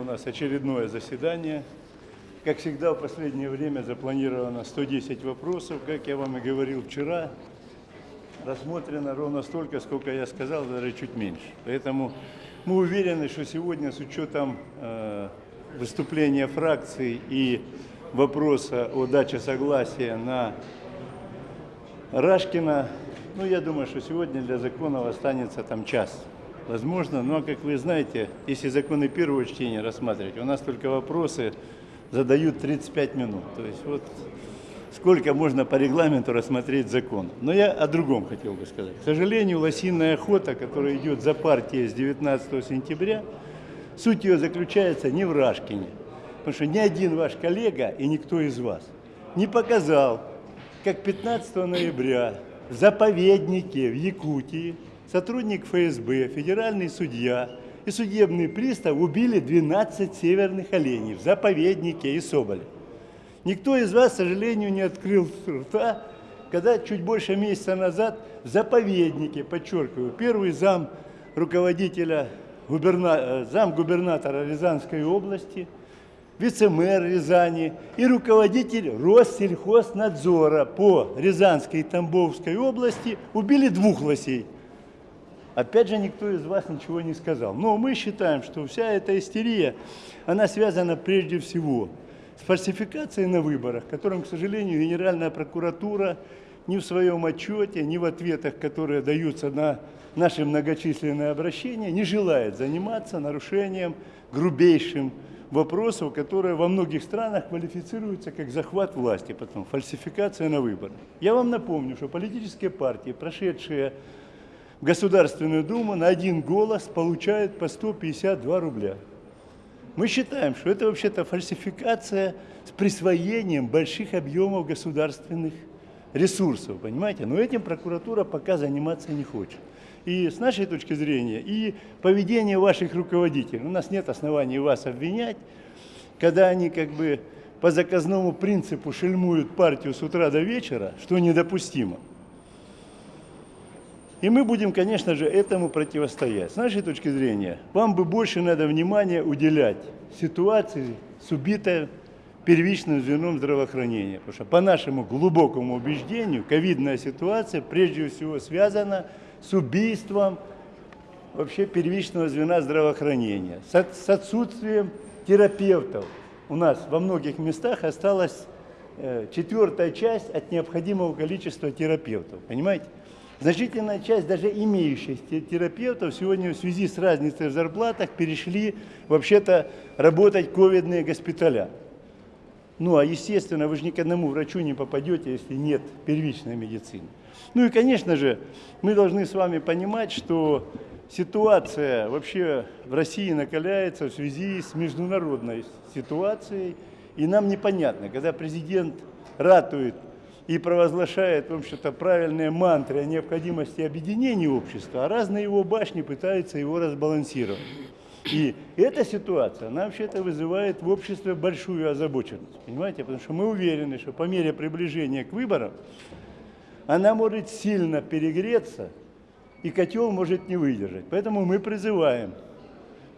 у нас очередное заседание. Как всегда, в последнее время запланировано 110 вопросов. Как я вам и говорил вчера, рассмотрено ровно столько, сколько я сказал, даже чуть меньше. Поэтому мы уверены, что сегодня с учетом э, выступления фракций и вопроса о даче согласия на Рашкина, ну, я думаю, что сегодня для законов останется там час. Возможно, но, как вы знаете, если законы первого чтения рассматривать, у нас только вопросы задают 35 минут. То есть вот сколько можно по регламенту рассмотреть закон. Но я о другом хотел бы сказать. К сожалению, лосиная охота, которая идет за партией с 19 сентября, суть ее заключается не в Рашкине. Потому что ни один ваш коллега и никто из вас не показал, как 15 ноября в заповеднике в Якутии сотрудник ФСБ, федеральный судья и судебный пристав убили 12 северных оленей в заповеднике и Соболе. Никто из вас, к сожалению, не открыл рта, когда чуть больше месяца назад в заповеднике, подчеркиваю, первый зам руководителя, губерна... э, зам губернатора Рязанской области – вице-мэр Рязани и руководитель Россельхознадзора по Рязанской и Тамбовской области убили двух лосей. Опять же, никто из вас ничего не сказал. Но мы считаем, что вся эта истерия, она связана прежде всего с фальсификацией на выборах, которым, к сожалению, Генеральная прокуратура ни в своем отчете, ни в ответах, которые даются на наши многочисленные обращения, не желает заниматься нарушением грубейшим вопросов, которые во многих странах квалифицируются как захват власти, потом фальсификация на выборах. Я вам напомню, что политические партии, прошедшие Государственную Думу, на один голос получают по 152 рубля. Мы считаем, что это вообще-то фальсификация с присвоением больших объемов государственных ресурсов, понимаете? Но этим прокуратура пока заниматься не хочет и с нашей точки зрения, и поведение ваших руководителей. У нас нет оснований вас обвинять, когда они как бы по заказному принципу шельмуют партию с утра до вечера, что недопустимо. И мы будем, конечно же, этому противостоять. С нашей точки зрения, вам бы больше надо внимания уделять ситуации с убитой первичным звеном здравоохранения. Потому что по нашему глубокому убеждению, ковидная ситуация прежде всего связана с убийством вообще первичного звена здравоохранения, с, отсутствием терапевтов. У нас во многих местах осталась э, четвертая часть от необходимого количества терапевтов. Понимаете? Значительная часть даже имеющихся терапевтов сегодня в связи с разницей в зарплатах перешли вообще-то работать ковидные госпиталя. Ну, а естественно, вы же ни к одному врачу не попадете, если нет первичной медицины. Ну и, конечно же, мы должны с вами понимать, что ситуация вообще в России накаляется в связи с международной ситуацией. И нам непонятно, когда президент ратует и провозглашает, в общем-то, правильные мантры о необходимости объединения общества, а разные его башни пытаются его разбалансировать. И эта ситуация, она вообще-то вызывает в обществе большую озабоченность. Понимаете? Потому что мы уверены, что по мере приближения к выборам она может сильно перегреться, и котел может не выдержать. Поэтому мы призываем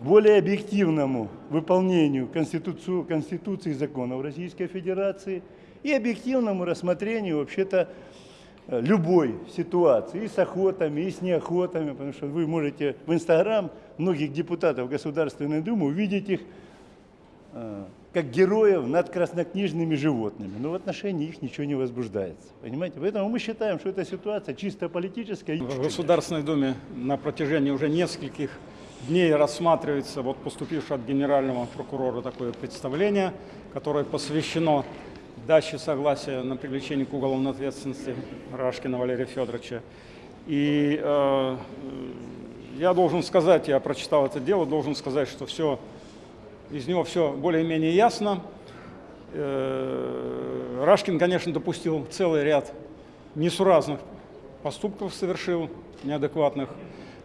к более объективному выполнению Конституции, и законов Российской Федерации и объективному рассмотрению вообще-то э, любой ситуации, и с охотами, и с неохотами, потому что вы можете в Инстаграм многих депутатов Государственной Думы увидеть их э, как героев над краснокнижными животными. Но в отношении их ничего не возбуждается. Понимаете? Поэтому мы считаем, что эта ситуация чисто политическая. В Государственной Думе на протяжении уже нескольких дней рассматривается вот поступившее от генерального прокурора такое представление, которое посвящено даче согласия на привлечение к уголовной ответственности Рашкина Валерия Федоровича. И э, я должен сказать, я прочитал это дело, должен сказать, что все из него все более-менее ясно. Э, Рашкин, конечно, допустил целый ряд несуразных поступков, совершил неадекватных,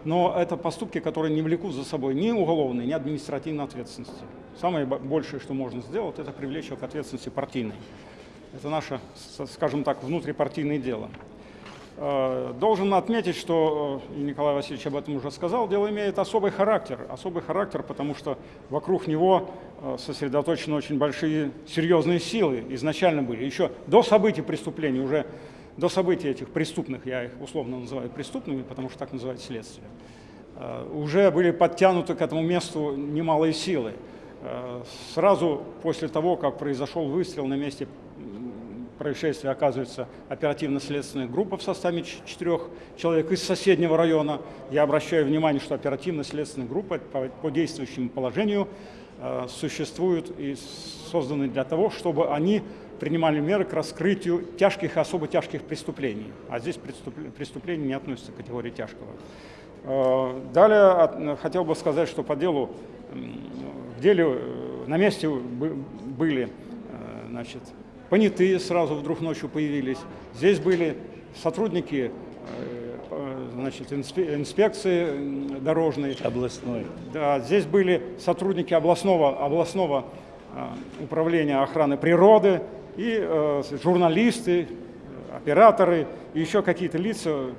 но это поступки, которые не влекут за собой ни уголовной, ни административной ответственности. Самое большее, что можно сделать, это привлечь его к ответственности партийной. Это наше, скажем так, внутрипартийное дело. Э, Должен отметить, что, э, и Николай Васильевич об этом уже сказал, дело имеет особый характер. Особый характер, потому что вокруг него э, сосредоточены очень большие серьезные силы. Изначально были. Еще до событий преступлений, уже до событий этих преступных, я их условно называю преступными, потому что так называют следствие, э, уже были подтянуты к этому месту немалые силы. Э, Сразу после того, как произошел выстрел на месте происшествия, оказывается оперативно-следственная группа в составе четырех человек из соседнего района. Я обращаю внимание, что оперативно-следственная группа по, действующему положению э, существуют и созданы для того, чтобы они принимали меры к раскрытию тяжких и особо тяжких преступлений. А здесь преступ- преступление не относится к категории тяжкого. Э, Далее от- хотел бы сказать, что по делу, в деле э, на месте бы- были э, значит, понятые сразу вдруг ночью появились. Здесь были сотрудники значит, инспе- инспекции дорожной, Областной. да, здесь были сотрудники областного, областного управления охраны природы и э, журналисты, операторы и еще какие-то лица,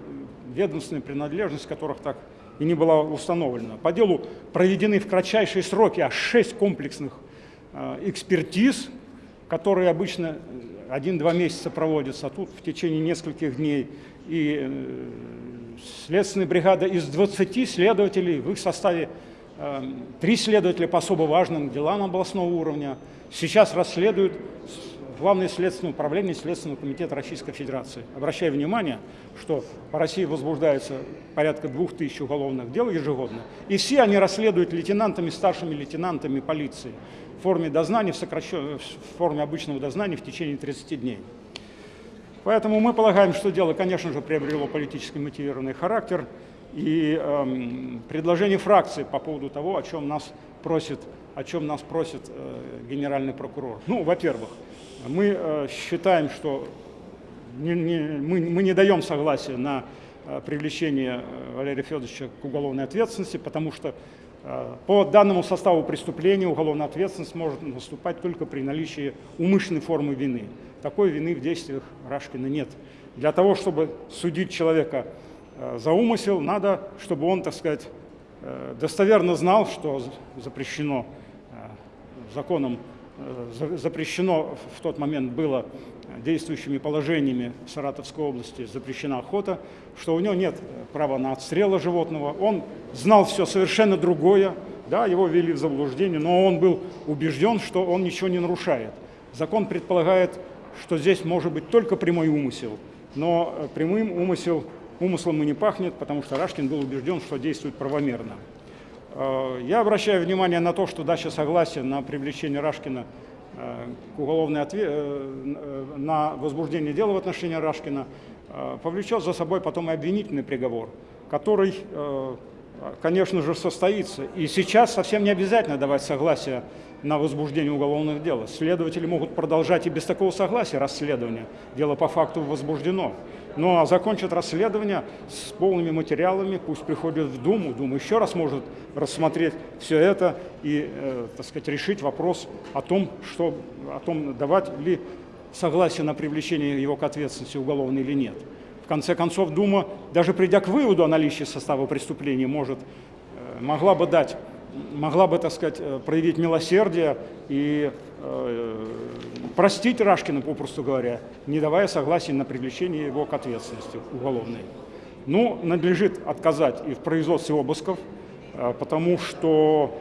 ведомственная принадлежность которых так и не была установлена. По делу проведены в кратчайшие сроки аж шесть комплексных э, экспертиз, которые обычно э, один-два месяца проводятся, а тут в течение нескольких дней. И э, следственная бригада из 20 следователей, в их составе э, три следователя по особо важным делам областного уровня, сейчас расследуют Главное следственное управление Следственного комитета Российской Федерации. Обращаю внимание, что по России возбуждается порядка двух тысяч уголовных дел ежегодно, и все они расследуют лейтенантами, старшими лейтенантами полиции в форме дознания, в, сокращен- в форме обычного дознания в течение 30 дней. Поэтому мы полагаем, что дело, конечно же, приобрело политически мотивированный характер. И эм, предложение фракции по поводу того, о чем нас просит, о чем нас просит э, генеральный прокурор. Ну, во-первых, мы э, считаем, что мы, мы не даем согласия на э, привлечение э, Валерия Федоровича к уголовной ответственности, потому что по данному составу преступления уголовная ответственность может наступать только при наличии умышленной формы вины. Такой вины в действиях Рашкина нет. Для того, чтобы судить человека за умысел, надо, чтобы он, так сказать, достоверно знал, что запрещено законом за- запрещено в тот момент было э, действующими положениями Саратовской области запрещена охота, что у него нет э, права на отстрела животного. Он знал все совершенно другое, да, его ввели в заблуждение, но он был убежден, что он ничего не нарушает. Закон предполагает, что здесь может быть только прямой умысел, но э, прямым умысел, умыслом и не пахнет, потому что Рашкин был убежден, что действует правомерно. Э, Я обращаю внимание на то, что дача согласия на привлечение Рашкина э, к уголовной отве- э, на возбуждение дела в отношении Рашкина повлечет за собой потом и обвинительный приговор, который, конечно же, состоится. И сейчас совсем не обязательно давать согласие на возбуждение уголовных дел. Следователи могут продолжать и без такого согласия расследование. Дело по факту возбуждено. Ну а закончат расследование с полными материалами, пусть приходят в Думу, Дума еще раз может рассмотреть все это и, э, так сказать, решить вопрос о том, что, о том, давать ли согласие на привлечение его к ответственности уголовной или нет. В конце концов, Дума, даже придя к выводу о наличии состава преступления, может, э, могла бы дать, могла бы, так сказать, э, проявить милосердие и э, простить Рашкина, попросту говоря, не давая согласия на привлечение его к ответственности уголовной. Ну, надлежит отказать и в производстве обысков, э, потому что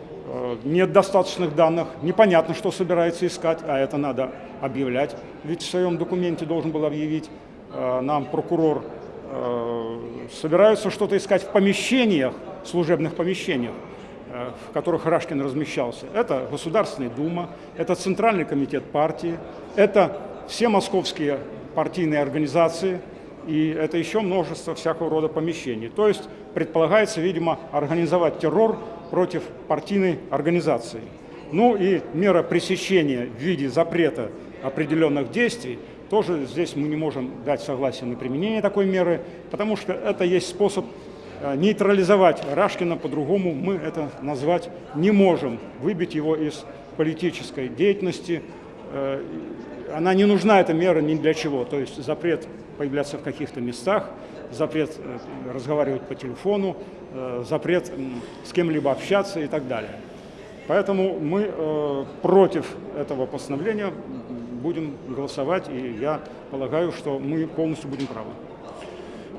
нет достаточных данных, непонятно, что собирается искать, а это надо объявлять. Ведь в своем документе должен был объявить нам прокурор, собираются что-то искать в помещениях, служебных помещениях, в которых Рашкин размещался. Это Государственная Дума, это Центральный комитет партии, это все московские партийные организации, и это еще множество всякого рода помещений. То есть предполагается, видимо, организовать террор против партийной организации. Ну и мера пресечения в виде запрета определенных действий, тоже здесь мы не можем дать согласие на применение такой меры, потому что это есть способ э, нейтрализовать Рашкина, по-другому мы это назвать не можем, выбить его из политической деятельности. Э, Она не нужна, эта мера, ни для чего. То есть запрет появляться в каких-то местах, запрет э, разговаривать по телефону, э, запрет с кем-либо общаться и так далее. Поэтому мы э, против этого постановления будем голосовать, и я полагаю, что мы полностью будем правы.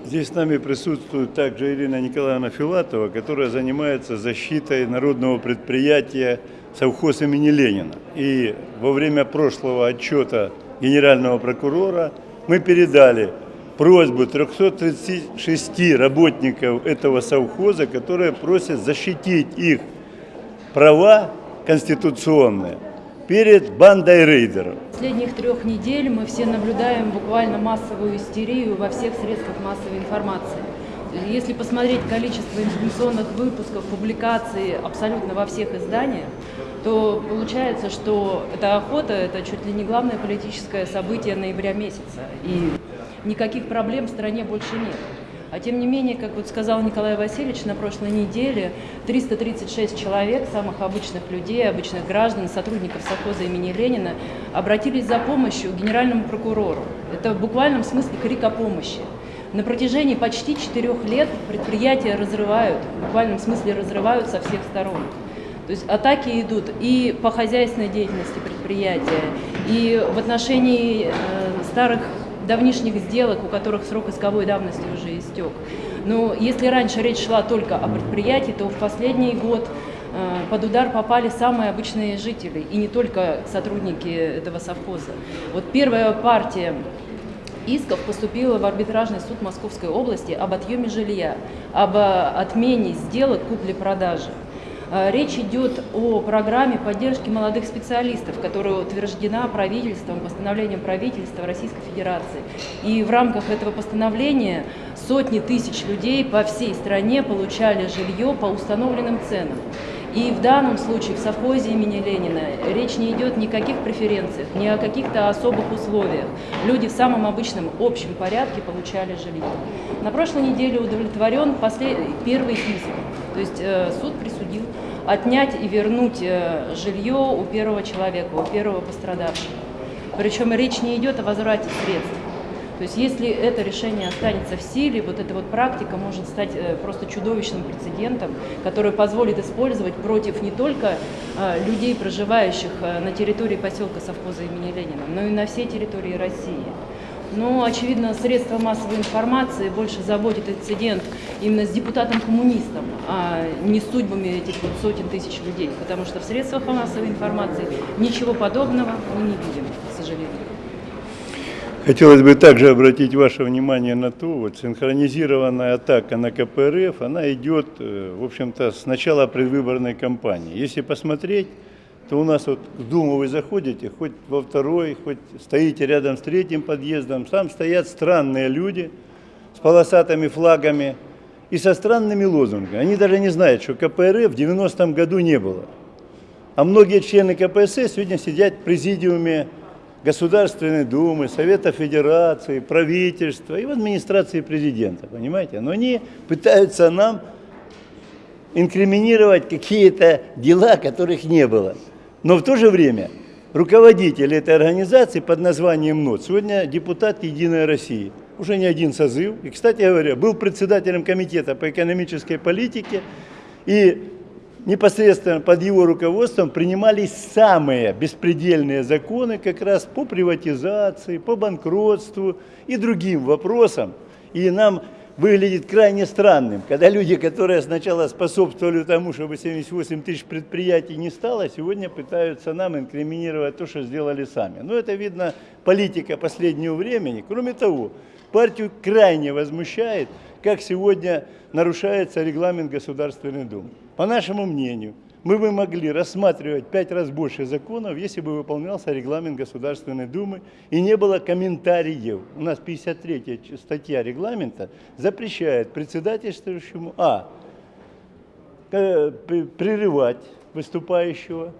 Здесь с нами присутствует также Ирина Николаевна Филатова, которая занимается защитой народного предприятия совхоз имени Ленина. И во время прошлого отчета генерального прокурора мы передали просьбу 336 работников этого совхоза, которые просят защитить их права конституционные перед бандой рейдеров. Последних трех недель мы все наблюдаем буквально массовую истерию во всех средствах массовой информации. Если посмотреть количество информационных выпусков, публикаций абсолютно во всех изданиях, то получается, что эта охота – это чуть ли не главное политическое событие ноября месяца. И никаких проблем в стране больше нет. А тем не менее, как вот сказал Николай Васильевич, на прошлой неделе 336 человек, самых обычных людей, обычных граждан, сотрудников совхоза имени Ленина, обратились за помощью к генеральному прокурору. Это в буквальном смысле крик о помощи. На протяжении почти четырех лет предприятия разрывают, в буквальном смысле разрывают со всех сторон. То есть атаки идут и по хозяйственной деятельности предприятия, и в отношении э, старых давнишних сделок, у которых срок исковой давности уже истек. Но если раньше речь шла только о предприятии, то в последний год э, под удар попали самые обычные жители, и не только сотрудники этого совхоза. Вот первая партия исков поступила в арбитражный суд Московской области об отъеме жилья, об э, отмене сделок купли-продажи. Э, Речь идет о программе поддержки молодых специалистов, которая утверждена правительством, постановлением правительства Российской Федерации. И в рамках этого постановления сотни тысяч людей по всей стране получали жилье по установленным ценам. И в данном случае в совхозе имени Ленина речь не идет ни о каких преференциях, ни о каких-то особых условиях. Люди в самом обычном общем порядке получали жилье. На прошлой неделе удовлетворен послед... первый иск. То есть э, суд присудил отнять и вернуть э, жилье у первого человека, у первого пострадавшего. Причем речь не идет о возврате средств. То есть если это решение останется в силе, вот эта вот практика может стать э, просто чудовищным прецедентом, который позволит использовать против не только людей, проживающих на территории поселка совхоза имени Ленина, но и на всей территории России. Но, очевидно, средства массовой информации больше заботит инцидент именно с депутатом-коммунистом, а не судьбами этих вот сотен тысяч людей. Потому что в средствах массовой информации ничего подобного мы не видим, к сожалению. Хотелось бы также обратить ваше внимание на то, вот синхронизированная атака на КПРФ, она идет, э, в общем-то, с начала предвыборной кампании. Если посмотреть, то у нас вот в Думу вы заходите, хоть во второй, хоть стоите рядом с третьим подъездом, там стоят странные люди с полосатыми флагами и со странными лозунгами. Они даже не знают, что КПРФ в 90-м году не было. А многие члены КПСС сегодня сидят в президиуме Государственной Думы, Совета Федерации, правительства и в администрации президента, понимаете? Но они пытаются нам инкриминировать какие-то дела, которых не было. Но в то же время руководитель этой организации под названием НОТ, сегодня депутат Единой России, уже не один созыв, и, кстати говоря, был председателем комитета по экономической политике, и непосредственно под его руководством принимались самые беспредельные законы как раз по приватизации, по банкротству и другим вопросам. И нам выглядит крайне странным, когда люди, которые сначала способствовали тому, чтобы 78 тысяч предприятий не стало, сегодня пытаются нам инкриминировать то, что сделали сами. Но это, видно, политика последнего времени. Кроме того, партию крайне возмущает, как сегодня нарушается регламент Государственной Думы. По нашему мнению, мы бы могли рассматривать пять раз больше законов, если бы выполнялся регламент Государственной Думы и не было комментариев. У нас 53 статья регламента запрещает председательствующему а. прерывать выступающего,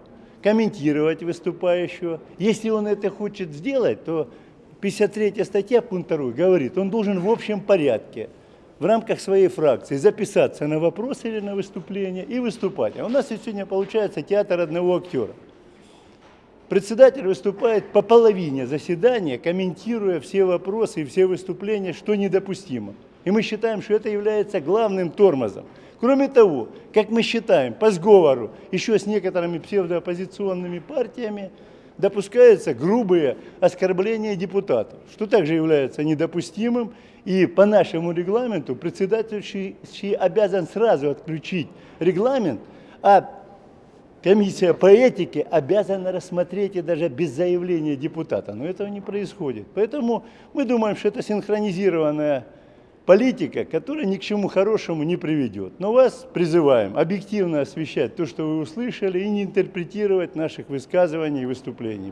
комментировать выступающего. Если он это хочет сделать, то 53 статья, пункт 2, говорит, он должен в общем порядке в рамках своей фракции записаться на вопрос или на выступление и выступать. А у нас сегодня получается театр одного актера. председатель выступает по половине заседания, комментируя все вопросы и все выступления, что недопустимо. И мы считаем, что это является главным тормозом. Кроме того, как мы считаем, по сговору еще с некоторыми псевдооппозиционными партиями допускаются грубые оскорбления депутатов, что также является недопустимым. И по нашему регламенту председательствующий обязан сразу отключить регламент, а комиссия по этике обязана рассмотреть и даже без заявления депутата. Но этого не происходит. Поэтому мы думаем, что это синхронизированная политика, которая ни к чему хорошему не приведет. Но вас призываем объективно освещать то, что вы услышали, и не интерпретировать наших высказываний и выступлений.